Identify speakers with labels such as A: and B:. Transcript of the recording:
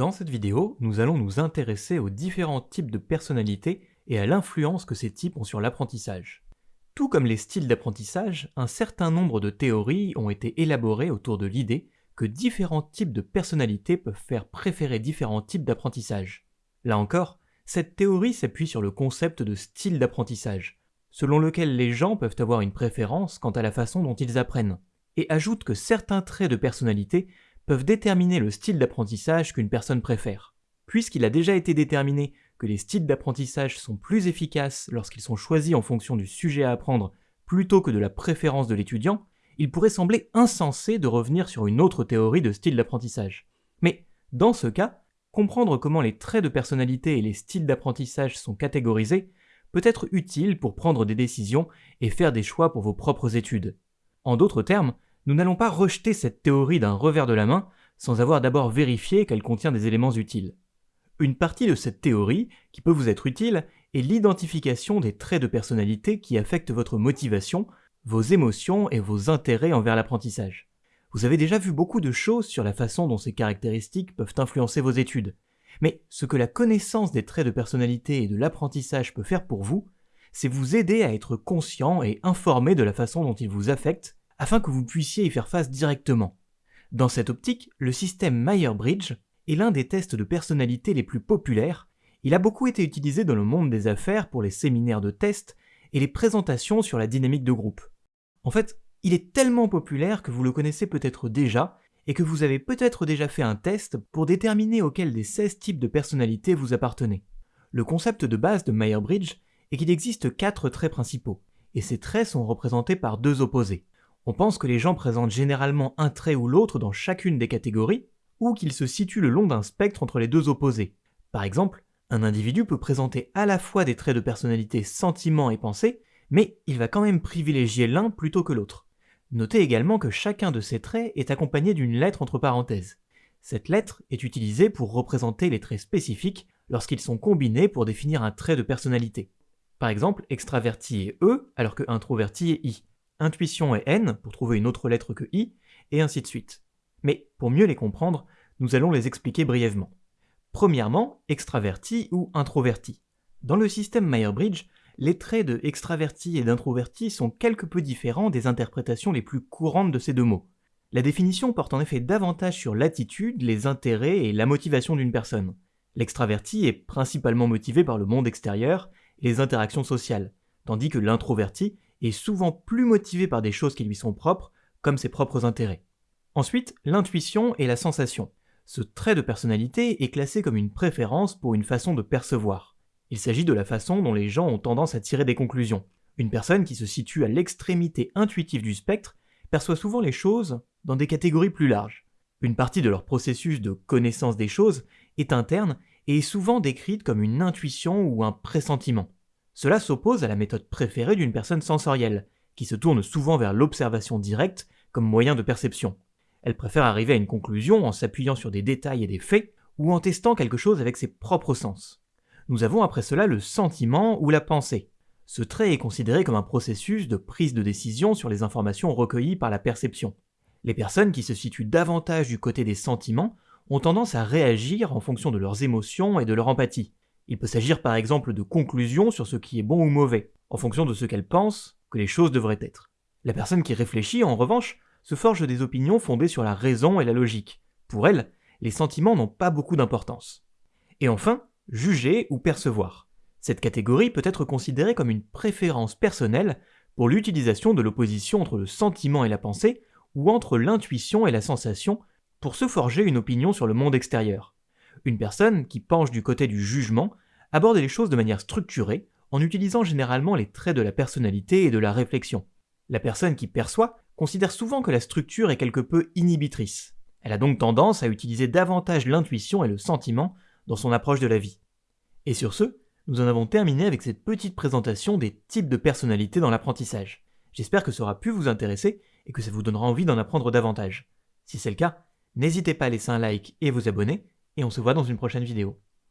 A: Dans cette vidéo, nous allons nous intéresser aux différents types de personnalités et à l'influence que ces types ont sur l'apprentissage. Tout comme les styles d'apprentissage, un certain nombre de théories ont été élaborées autour de l'idée que différents types de personnalités peuvent faire préférer différents types d'apprentissage. Là encore, cette théorie s'appuie sur le concept de style d'apprentissage, selon lequel les gens peuvent avoir une préférence quant à la façon dont ils apprennent, et ajoute que certains traits de personnalité peuvent déterminer le style d'apprentissage qu'une personne préfère. Puisqu'il a déjà été déterminé que les styles d'apprentissage sont plus efficaces lorsqu'ils sont choisis en fonction du sujet à apprendre plutôt que de la préférence de l'étudiant, il pourrait sembler insensé de revenir sur une autre théorie de style d'apprentissage. Mais, dans ce cas, comprendre comment les traits de personnalité et les styles d'apprentissage sont catégorisés peut être utile pour prendre des décisions et faire des choix pour vos propres études. En d'autres termes, nous n'allons pas rejeter cette théorie d'un revers de la main sans avoir d'abord vérifié qu'elle contient des éléments utiles. Une partie de cette théorie, qui peut vous être utile, est l'identification des traits de personnalité qui affectent votre motivation, vos émotions et vos intérêts envers l'apprentissage. Vous avez déjà vu beaucoup de choses sur la façon dont ces caractéristiques peuvent influencer vos études. Mais ce que la connaissance des traits de personnalité et de l'apprentissage peut faire pour vous, c'est vous aider à être conscient et informé de la façon dont ils vous affectent afin que vous puissiez y faire face directement. Dans cette optique, le système Meyer-Bridge est l'un des tests de personnalité les plus populaires. Il a beaucoup été utilisé dans le monde des affaires pour les séminaires de tests et les présentations sur la dynamique de groupe. En fait, il est tellement populaire que vous le connaissez peut-être déjà et que vous avez peut-être déjà fait un test pour déterminer auquel des 16 types de personnalités vous appartenez. Le concept de base de Meyer-Bridge est qu'il existe quatre traits principaux, et ces traits sont représentés par deux opposés. On pense que les gens présentent généralement un trait ou l'autre dans chacune des catégories, ou qu'ils se situent le long d'un spectre entre les deux opposés. Par exemple, un individu peut présenter à la fois des traits de personnalité sentiments et pensées, mais il va quand même privilégier l'un plutôt que l'autre. Notez également que chacun de ces traits est accompagné d'une lettre entre parenthèses. Cette lettre est utilisée pour représenter les traits spécifiques lorsqu'ils sont combinés pour définir un trait de personnalité. Par exemple, extraverti est E alors que introverti est I intuition et N pour trouver une autre lettre que I, et ainsi de suite. Mais pour mieux les comprendre, nous allons les expliquer brièvement. Premièrement, extraverti ou introverti. Dans le système Meyer-Bridge, les traits de extraverti et d'introverti sont quelque peu différents des interprétations les plus courantes de ces deux mots. La définition porte en effet davantage sur l'attitude, les intérêts et la motivation d'une personne. L'extraverti est principalement motivé par le monde extérieur et les interactions sociales, tandis que l'introverti est souvent plus motivé par des choses qui lui sont propres, comme ses propres intérêts. Ensuite, l'intuition et la sensation. Ce trait de personnalité est classé comme une préférence pour une façon de percevoir. Il s'agit de la façon dont les gens ont tendance à tirer des conclusions. Une personne qui se situe à l'extrémité intuitive du spectre perçoit souvent les choses dans des catégories plus larges. Une partie de leur processus de connaissance des choses est interne et est souvent décrite comme une intuition ou un pressentiment. Cela s'oppose à la méthode préférée d'une personne sensorielle, qui se tourne souvent vers l'observation directe comme moyen de perception. Elle préfère arriver à une conclusion en s'appuyant sur des détails et des faits, ou en testant quelque chose avec ses propres sens. Nous avons après cela le sentiment ou la pensée. Ce trait est considéré comme un processus de prise de décision sur les informations recueillies par la perception. Les personnes qui se situent davantage du côté des sentiments ont tendance à réagir en fonction de leurs émotions et de leur empathie. Il peut s'agir par exemple de conclusions sur ce qui est bon ou mauvais, en fonction de ce qu'elle pense que les choses devraient être. La personne qui réfléchit, en revanche, se forge des opinions fondées sur la raison et la logique. Pour elle, les sentiments n'ont pas beaucoup d'importance. Et enfin, juger ou percevoir. Cette catégorie peut être considérée comme une préférence personnelle pour l'utilisation de l'opposition entre le sentiment et la pensée, ou entre l'intuition et la sensation, pour se forger une opinion sur le monde extérieur. Une personne qui penche du côté du jugement aborde les choses de manière structurée en utilisant généralement les traits de la personnalité et de la réflexion. La personne qui perçoit considère souvent que la structure est quelque peu inhibitrice. Elle a donc tendance à utiliser davantage l'intuition et le sentiment dans son approche de la vie. Et sur ce, nous en avons terminé avec cette petite présentation des types de personnalités dans l'apprentissage. J'espère que ça aura pu vous intéresser et que ça vous donnera envie d'en apprendre davantage. Si c'est le cas, n'hésitez pas à laisser un like et vous abonner, et on se voit dans une prochaine vidéo.